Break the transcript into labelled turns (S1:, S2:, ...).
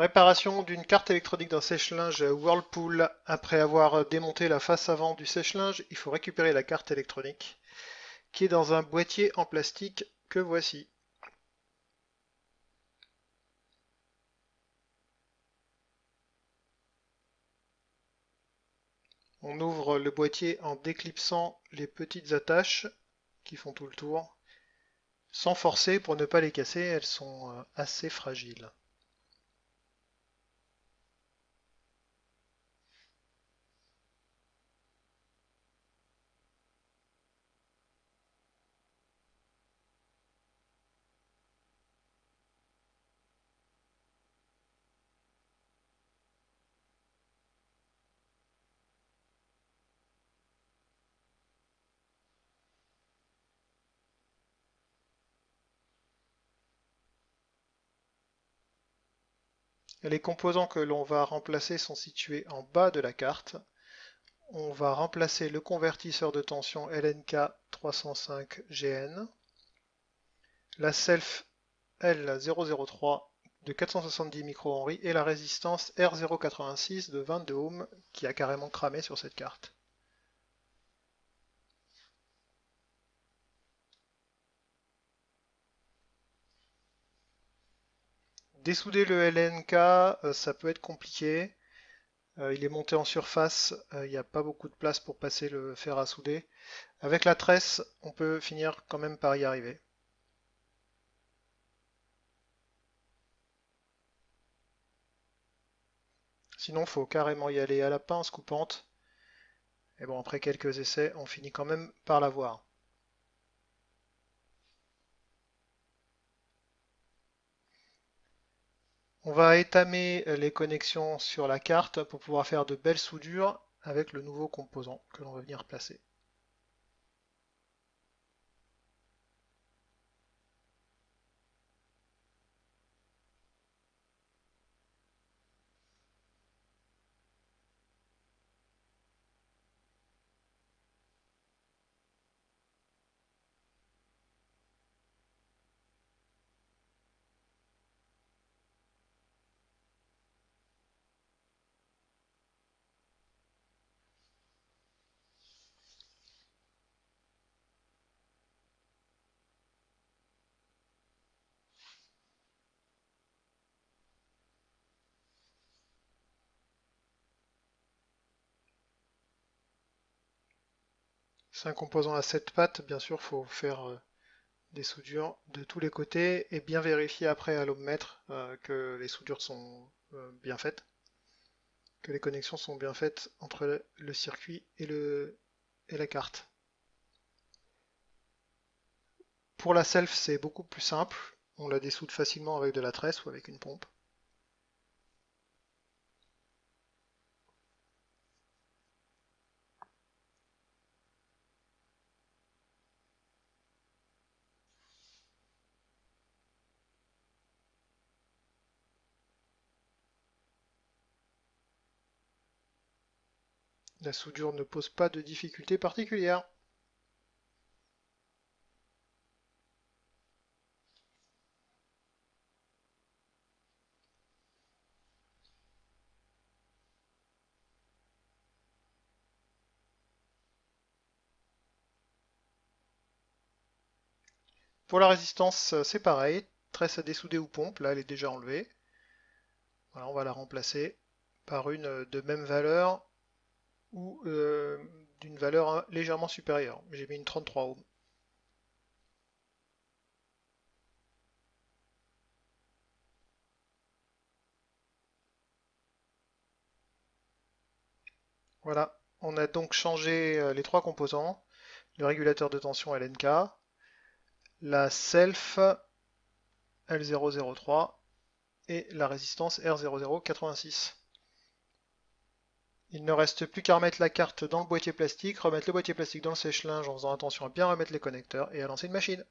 S1: Réparation d'une carte électronique d'un sèche-linge Whirlpool. Après avoir démonté la face avant du sèche-linge, il faut récupérer la carte électronique qui est dans un boîtier en plastique que voici. On ouvre le boîtier en déclipsant les petites attaches qui font tout le tour, sans forcer pour ne pas les casser, elles sont euh, assez fragiles. Les composants que l'on va remplacer sont situés en bas de la carte. On va remplacer le convertisseur de tension LNK 305GN, la self L003 de 470 microhenry et la résistance R086 de 22 ohms qui a carrément cramé sur cette carte. Dessouder le LNK, euh, ça peut être compliqué. Euh, il est monté en surface, euh, il n'y a pas beaucoup de place pour passer le fer à souder. Avec la tresse, on peut finir quand même par y arriver. Sinon, faut carrément y aller à la pince coupante. Et bon, après quelques essais, on finit quand même par l'avoir. On va étamer les connexions sur la carte pour pouvoir faire de belles soudures avec le nouveau composant que l'on va venir placer. C'est un composant à 7 pattes, bien sûr, il faut faire euh, des soudures de tous les côtés et bien vérifier après à l'ohmmètre euh, que les soudures sont euh, bien faites, que les connexions sont bien faites entre le circuit et, et la carte. Pour la self, c'est beaucoup plus simple. On la dessoude facilement avec de la tresse ou avec une pompe. La soudure ne pose pas de difficultés particulières. Pour la résistance, c'est pareil, tresse à dessouder ou pompe, là elle est déjà enlevée. Voilà, on va la remplacer par une de même valeur ou euh, d'une valeur légèrement supérieure. J'ai mis une 33 ohms. Voilà, on a donc changé euh, les trois composants, le régulateur de tension LNK, la self L003 et la résistance R0086. Il ne reste plus qu'à remettre la carte dans le boîtier plastique, remettre le boîtier plastique dans le sèche-linge en faisant attention à bien remettre les connecteurs et à lancer une machine.